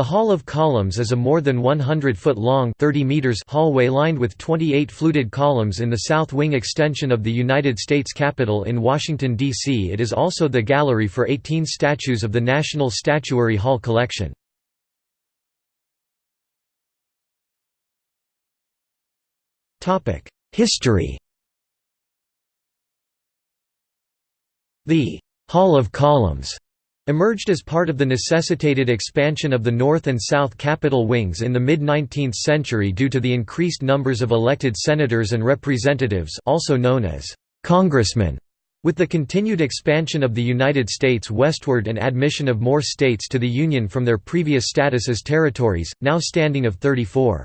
The Hall of Columns is a more than 100-foot-long hallway lined with 28 fluted columns in the south wing extension of the United States Capitol in Washington, D.C. It is also the gallery for 18 statues of the National Statuary Hall collection. History The «Hall of Columns» emerged as part of the necessitated expansion of the North and South Capitol wings in the mid-19th century due to the increased numbers of elected senators and representatives also known as «congressmen». With the continued expansion of the United States westward and admission of more states to the Union from their previous status as territories, now standing of 34.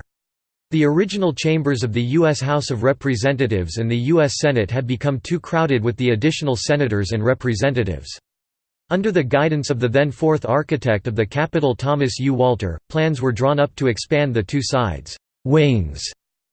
The original chambers of the U.S. House of Representatives and the U.S. Senate had become too crowded with the additional senators and representatives. Under the guidance of the then fourth architect of the Capitol Thomas U. Walter, plans were drawn up to expand the two sides wings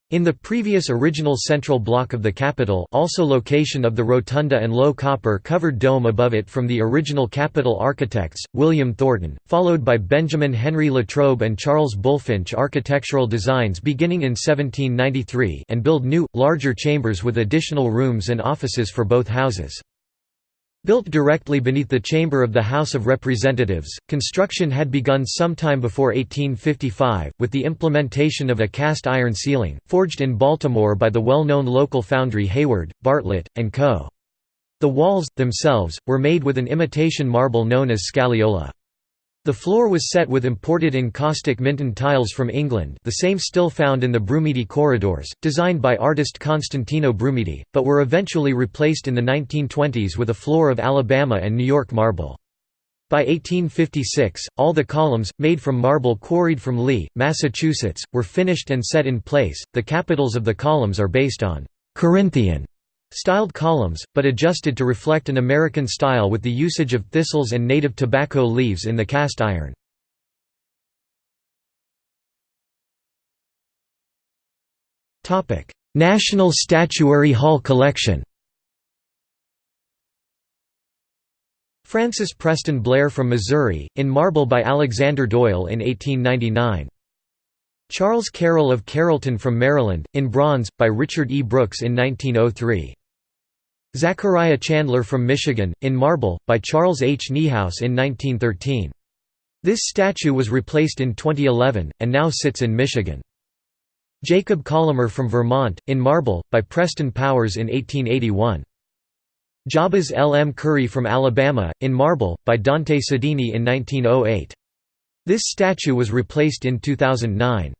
in the previous original central block of the Capitol also location of the rotunda and low copper-covered dome above it from the original Capitol architects, William Thornton, followed by Benjamin Henry Latrobe and Charles Bulfinch architectural designs beginning in 1793 and build new, larger chambers with additional rooms and offices for both houses. Built directly beneath the chamber of the House of Representatives, construction had begun sometime before 1855, with the implementation of a cast-iron ceiling, forged in Baltimore by the well-known local foundry Hayward, Bartlett, & Co. The walls, themselves, were made with an imitation marble known as scagliola. The floor was set with imported encaustic Minton tiles from England the same still found in the Brumidi corridors, designed by artist Constantino Brumidi, but were eventually replaced in the 1920s with a floor of Alabama and New York marble. By 1856, all the columns, made from marble quarried from Lee, Massachusetts, were finished and set in place. The capitals of the columns are based on Corinthian Styled columns, but adjusted to reflect an American style with the usage of thistles and native tobacco leaves in the cast iron. National Statuary Hall Collection Francis Preston Blair from Missouri, in marble by Alexander Doyle in 1899. Charles Carroll of Carrollton from Maryland, in bronze, by Richard E. Brooks in 1903. Zachariah Chandler from Michigan, in marble, by Charles H. Niehaus in 1913. This statue was replaced in 2011, and now sits in Michigan. Jacob Collamer from Vermont, in marble, by Preston Powers in 1881. Jabez L. M. Curry from Alabama, in marble, by Dante Sodini in 1908. This statue was replaced in 2009.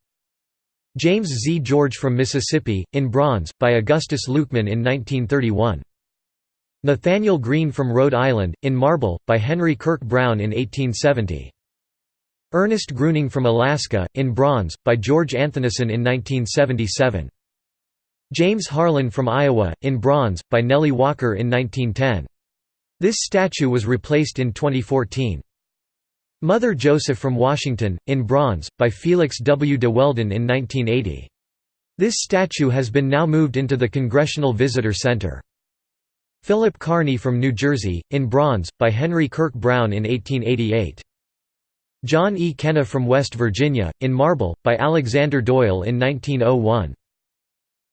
James Z. George from Mississippi, in bronze, by Augustus Lukeman in 1931. Nathaniel Greene from Rhode Island, in marble, by Henry Kirk Brown in 1870. Ernest Gruening from Alaska, in bronze, by George Anthonisen in 1977. James Harlan from Iowa, in bronze, by Nellie Walker in 1910. This statue was replaced in 2014. Mother Joseph from Washington, in bronze, by Felix W. de Weldon in 1980. This statue has been now moved into the Congressional Visitor Center. Philip Kearny from New Jersey, in bronze, by Henry Kirk Brown in 1888. John E. Kenna from West Virginia, in marble, by Alexander Doyle in 1901.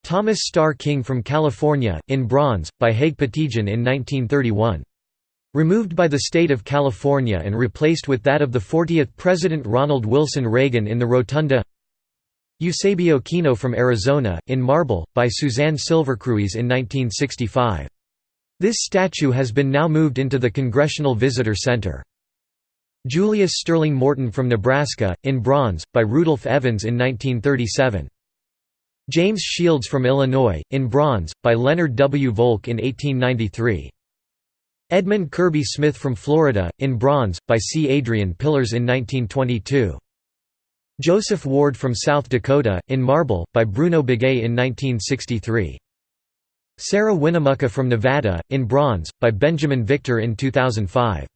Thomas Starr King from California, in bronze, by Haig Patigian in 1931. Removed by the state of California and replaced with that of the 40th President Ronald Wilson Reagan in the Rotunda Eusebio Kino from Arizona, in marble, by Suzanne Silvercruys in 1965. This statue has been now moved into the Congressional Visitor Center. Julius Sterling Morton from Nebraska, in bronze, by Rudolph Evans in 1937. James Shields from Illinois, in bronze, by Leonard W. Volk in 1893. Edmund Kirby Smith from Florida, in bronze, by C. Adrian Pillars in 1922. Joseph Ward from South Dakota, in marble, by Bruno Beghé in 1963. Sarah Winnemucca from Nevada, in bronze, by Benjamin Victor in 2005.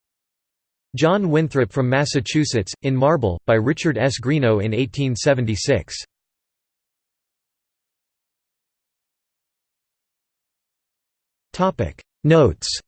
John Winthrop from Massachusetts, in marble, by Richard S. Greenough in 1876. Notes